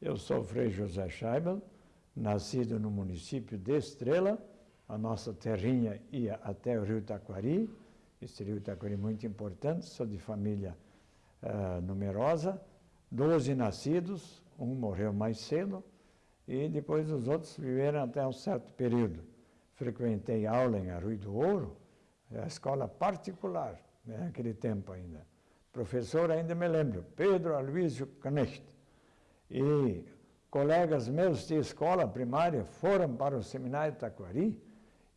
Eu sou Frei José Scheibel, nascido no município de Estrela, a nossa terrinha ia até o rio Taquari, esse rio Taquari é muito importante, sou de família uh, numerosa, doze nascidos, um morreu mais cedo, e depois os outros viveram até um certo período. Frequentei aula em Arrui do Ouro, a escola particular, né, naquele tempo ainda. Professor, ainda me lembro, Pedro Aloysio Knecht. E colegas meus de escola primária foram para o seminário Taquari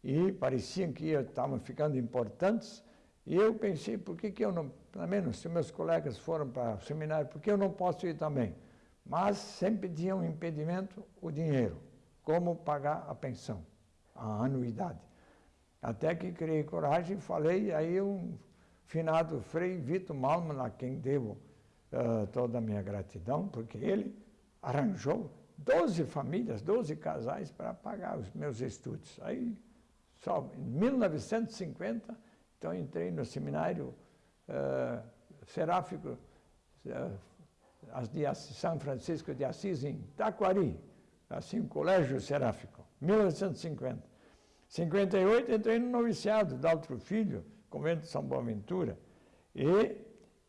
e pareciam que estavam ficando importantes. E eu pensei, por que, que eu não, pelo menos se meus colegas foram para o seminário, por que eu não posso ir também? Mas sempre tinha um impedimento, o dinheiro, como pagar a pensão, a anuidade. Até que criei coragem e falei, aí um finado Frei Vitor Malman, a quem devo uh, toda a minha gratidão, porque ele arranjou 12 famílias, 12 casais para pagar os meus estudos. Aí, só em 1950, então entrei no seminário uh, seráfico uh, de São Francisco de Assis, em Taquari, assim, um colégio seráfico, 1950. 58 entrei no noviciado, Daltro Filho, convento de São Boaventura, e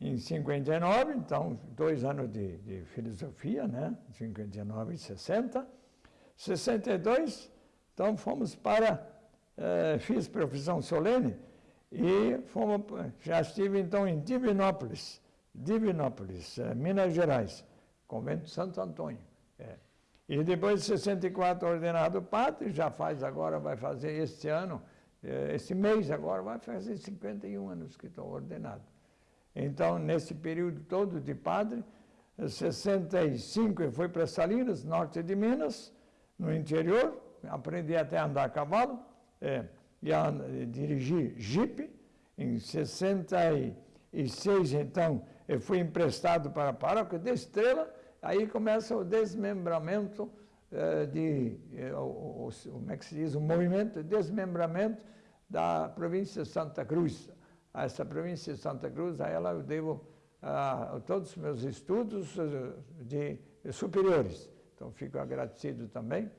em 59, então, dois anos de, de filosofia, né? 59 e 60. 62, então fomos para, eh, fiz profissão solene e fomos, já estive então em Divinópolis, Divinópolis, eh, Minas Gerais, convento Santo Antônio. É. E depois de 64 ordenado padre, já faz agora, vai fazer este ano, eh, esse mês agora, vai fazer 51 anos que estou ordenado. Então, nesse período todo de padre, 65 eu fui para Salinas, norte de Minas, no interior, aprendi até a andar a cavalo, é, e a, dirigir jipe. Em 66, então, eu fui emprestado para a paróquia de Estrela, aí começa o desmembramento eh, de, eh, o, o, como é que se diz, o movimento de desmembramento da província de Santa Cruz a essa província de Santa Cruz, a ela eu devo a, todos os meus estudos eh, de superiores. Então, fico agradecido também.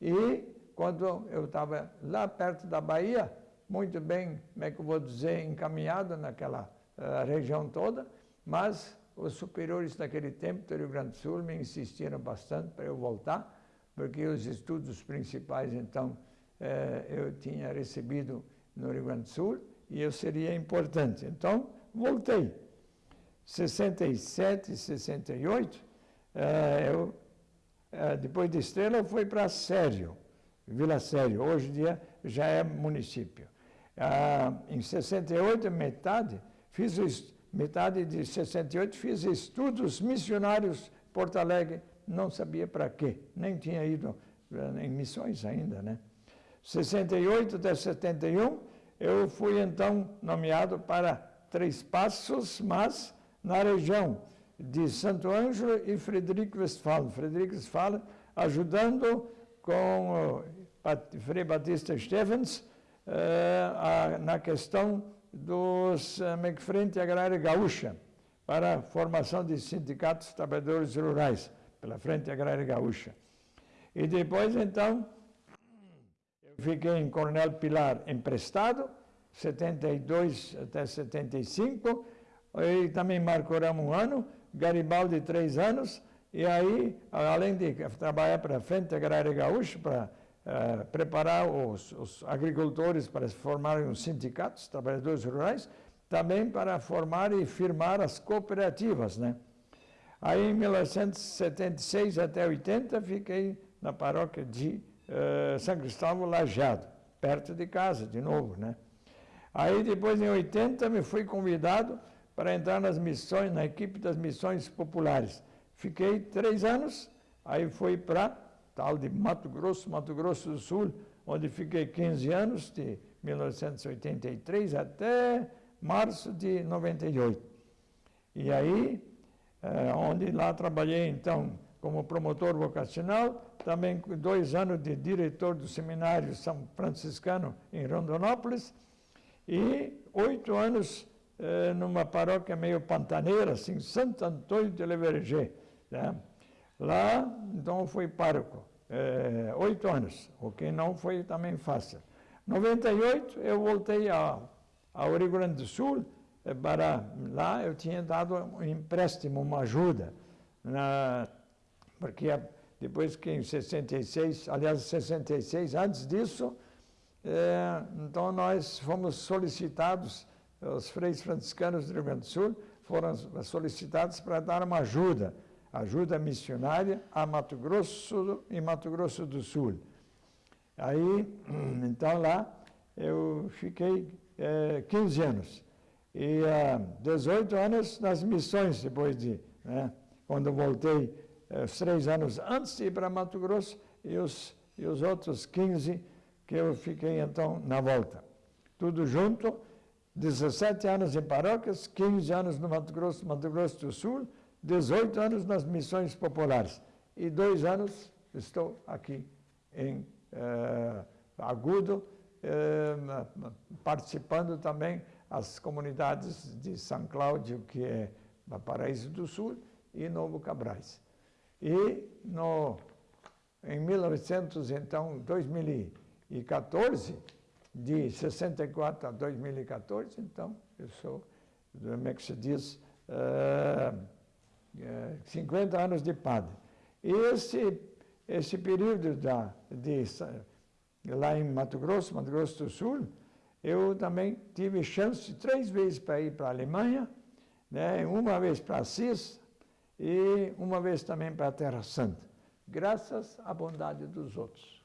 E quando eu estava lá perto da Bahia, muito bem, como é que eu vou dizer, encaminhado naquela uh, região toda, mas os superiores daquele tempo do Rio Grande do Sul me insistiram bastante para eu voltar, porque os estudos principais, então, eh, eu tinha recebido no Rio Grande do Sul, e eu seria importante. Então, voltei. 67, 68, eh, eu, eh, depois de Estrela, eu fui para Sério, Vila Sério, hoje em dia já é município. Ah, em 68, metade, fiz metade de 68, fiz estudos missionários Porto Alegre, não sabia para quê, nem tinha ido eh, em missões ainda, né? 68 até 71, eu fui então nomeado para Três Passos, mas na região de Santo Ângelo e Frederico Westphalen. Frederico Westphalen ajudando com o Frei Batista Stevens uh, na questão dos uh, Frente Agrária Gaúcha para a formação de sindicatos trabalhadores rurais pela Frente Agrária Gaúcha. E depois, então, fiquei em Coronel Pilar emprestado, 72 até 75, e também Marcorama um ano, Garibaldi três anos, e aí, além de trabalhar para a Frente Agrária Gaúcha, para uh, preparar os, os, agricultores para formarem os sindicatos, trabalhadores rurais, também para formar e firmar as cooperativas, né? Aí, em 1976 até 80, fiquei na paróquia de uh, São Cristóvão Lajado, perto de casa, de novo, né? Aí depois, em 80, me fui convidado para entrar nas missões, na equipe das missões populares. Fiquei três anos, aí fui para tal de Mato Grosso, Mato Grosso do Sul, onde fiquei 15 anos, de 1983 até março de 98. E aí, é, onde lá trabalhei, então, como promotor vocacional, também dois anos de diretor do seminário São Franciscano em Rondonópolis e oito anos eh, numa paróquia meio pantaneira, assim, Santo Antônio de Leverger. Né? Lá, então, fui pároco, é, oito anos, o que não foi também fácil. Em 98, eu voltei ao, ao Rio Grande do Sul, é, para lá eu tinha dado um empréstimo, uma ajuda, na, porque depois que em 66, aliás, 66, antes disso, é, então nós fomos solicitados, os freis franciscanos do Rio Grande do Sul foram solicitados para dar uma ajuda, ajuda missionária a Mato Grosso e Mato Grosso do Sul. Aí, então lá, eu fiquei é, 15 anos. E é, 18 anos nas missões, depois de, né, quando voltei, os três anos antes de ir para Mato Grosso, e os, e os outros 15 que eu fiquei então na volta. Tudo junto, 17 anos em paróquias, 15 anos no Mato Grosso, Mato Grosso do Sul, 18 anos nas missões populares. E dois anos estou aqui em eh, Agudo, eh, participando também as comunidades de São Cláudio, que é Paraíso do Sul, e Novo Cabrais. E no, em 1900, então, 2000 2014, de 64 a 2014, então, eu sou, como é que se diz, uh, uh, 50 anos de padre. E esse, esse período da, de, lá em Mato Grosso, Mato Grosso do Sul, eu também tive chance três vezes para ir para a Alemanha, né, uma vez para Assis e uma vez também para a Terra Santa, graças à bondade dos outros.